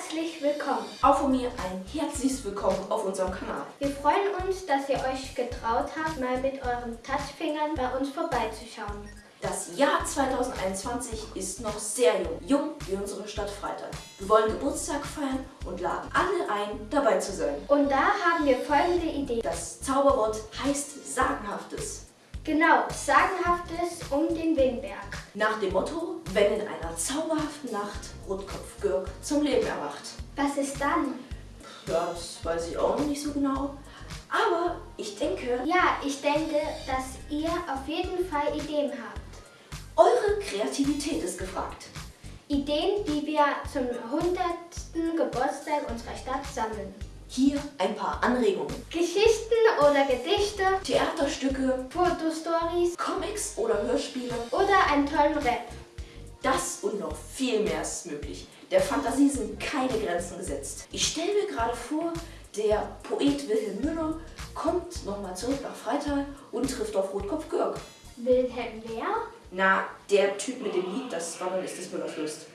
herzlich willkommen. Auch von mir ein herzliches Willkommen auf unserem Kanal. Wir freuen uns, dass ihr euch getraut habt, mal mit euren Touchfingern bei uns vorbeizuschauen. Das Jahr 2021 ist noch sehr jung, jung wie unsere Stadt Freitag. Wir wollen Geburtstag feiern und laden alle ein, dabei zu sein. Und da haben wir folgende Idee. Das Zauberwort heißt Sagenhaftes. Genau, Sagenhaftes um den Windberg. Nach dem Motto, wenn in einer zauberhaften Nacht Rotkopf Gürk zum Leben erwacht. Was ist dann? Ja, das weiß ich auch noch nicht so genau. Aber ich denke, Ja, ich denke, dass ihr auf jeden Fall Ideen habt. eure Kreativität ist gefragt. Ideen, die wir zum 100. Geburtstag unserer Stadt sammeln. Hier ein paar Anregungen. Geschichten oder Gedichte, Theaterstücke, Fotostories Comics oder Hörspiele. oder einen tollen Rap. Das und noch viel mehr ist möglich. Der Fantasie sind keine Grenzen gesetzt. Ich stelle mir gerade vor, der Poet Wilhelm Müller kommt nochmal zurück nach Freital und trifft auf Rotkopf Gürk. Wilhelm wer? Na, der Typ mit dem Lied, das Wandern ist des Müllers Lust.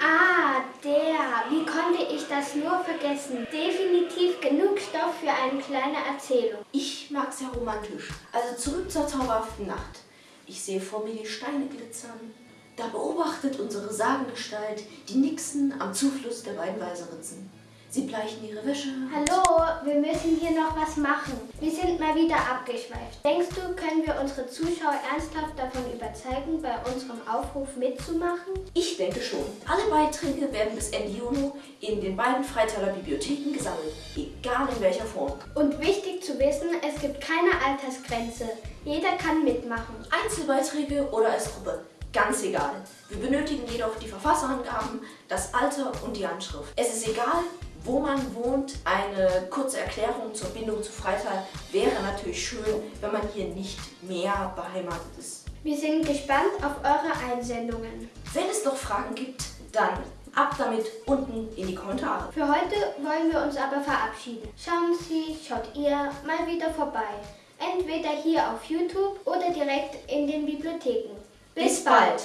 Ah, der. Wie konnte ich das nur vergessen? Definitiv genug Stoff für eine kleine Erzählung. Ich mag sehr romantisch. Also zurück zur zauberhaften Nacht. Ich sehe vor mir die Steine glitzern. Da beobachtet unsere Sagengestalt die Nixen am Zufluss der beiden Weiseritzen. Sie bleichen ihre Wäsche. Hallo, wir müssen hier noch was machen. Wir sind mal wieder abgeschweift. Denkst du, können wir unsere Zuschauer ernsthaft davon überzeugen, bei unserem Aufruf mitzumachen? Ich denke schon. Alle Beiträge werden bis Ende Juni in den beiden Freitaler Bibliotheken gesammelt, egal in welcher Form. Und wichtig zu wissen, es gibt keine Altersgrenze. Jeder kann mitmachen. Einzelbeiträge oder als Gruppe, ganz egal. Wir benötigen jedoch die Verfasserangaben, das Alter und die Anschrift. Es ist egal, wo man wohnt. Eine kurze Erklärung zur Bindung zu Freital wäre natürlich schön, wenn man hier nicht mehr beheimatet ist. Wir sind gespannt auf eure Einsendungen. Wenn es noch Fragen gibt, dann ab damit unten in die Kommentare. Für heute wollen wir uns aber verabschieden. Schauen Sie, schaut ihr mal wieder vorbei. Entweder hier auf YouTube oder direkt in den Bibliotheken. Bis bald!